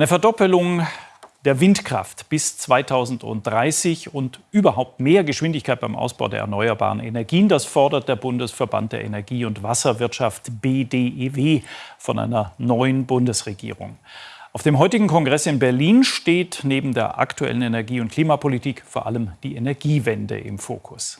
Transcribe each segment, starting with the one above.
Eine Verdoppelung der Windkraft bis 2030 und überhaupt mehr Geschwindigkeit beim Ausbau der erneuerbaren Energien. Das fordert der Bundesverband der Energie- und Wasserwirtschaft BDEW von einer neuen Bundesregierung. Auf dem heutigen Kongress in Berlin steht neben der aktuellen Energie- und Klimapolitik vor allem die Energiewende im Fokus.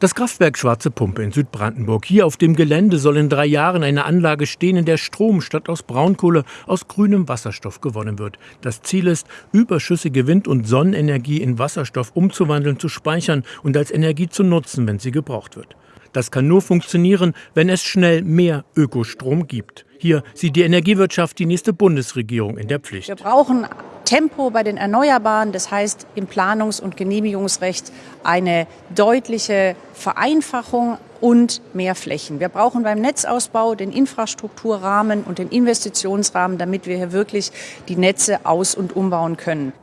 Das Kraftwerk Schwarze Pumpe in Südbrandenburg. Hier auf dem Gelände soll in drei Jahren eine Anlage stehen, in der Strom statt aus Braunkohle aus grünem Wasserstoff gewonnen wird. Das Ziel ist, überschüssige Wind- und Sonnenenergie in Wasserstoff umzuwandeln, zu speichern und als Energie zu nutzen, wenn sie gebraucht wird. Das kann nur funktionieren, wenn es schnell mehr Ökostrom gibt. Hier sieht die Energiewirtschaft die nächste Bundesregierung in der Pflicht. Wir brauchen Tempo bei den Erneuerbaren, das heißt im Planungs- und Genehmigungsrecht eine deutliche Vereinfachung und mehr Flächen. Wir brauchen beim Netzausbau den Infrastrukturrahmen und den Investitionsrahmen, damit wir hier wirklich die Netze aus- und umbauen können.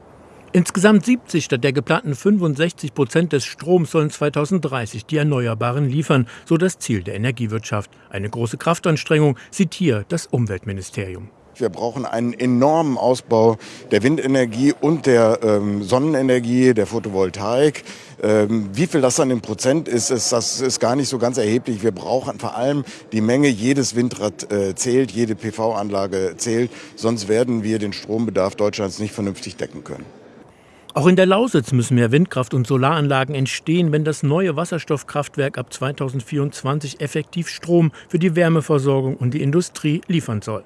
Insgesamt 70 statt der geplanten 65 Prozent des Stroms sollen 2030 die Erneuerbaren liefern, so das Ziel der Energiewirtschaft. Eine große Kraftanstrengung sieht hier das Umweltministerium. Wir brauchen einen enormen Ausbau der Windenergie und der ähm, Sonnenenergie, der Photovoltaik. Ähm, wie viel das dann in Prozent ist, ist, das ist gar nicht so ganz erheblich. Wir brauchen vor allem die Menge, jedes Windrad äh, zählt, jede PV-Anlage zählt, sonst werden wir den Strombedarf Deutschlands nicht vernünftig decken können. Auch in der Lausitz müssen mehr Windkraft- und Solaranlagen entstehen, wenn das neue Wasserstoffkraftwerk ab 2024 effektiv Strom für die Wärmeversorgung und die Industrie liefern soll.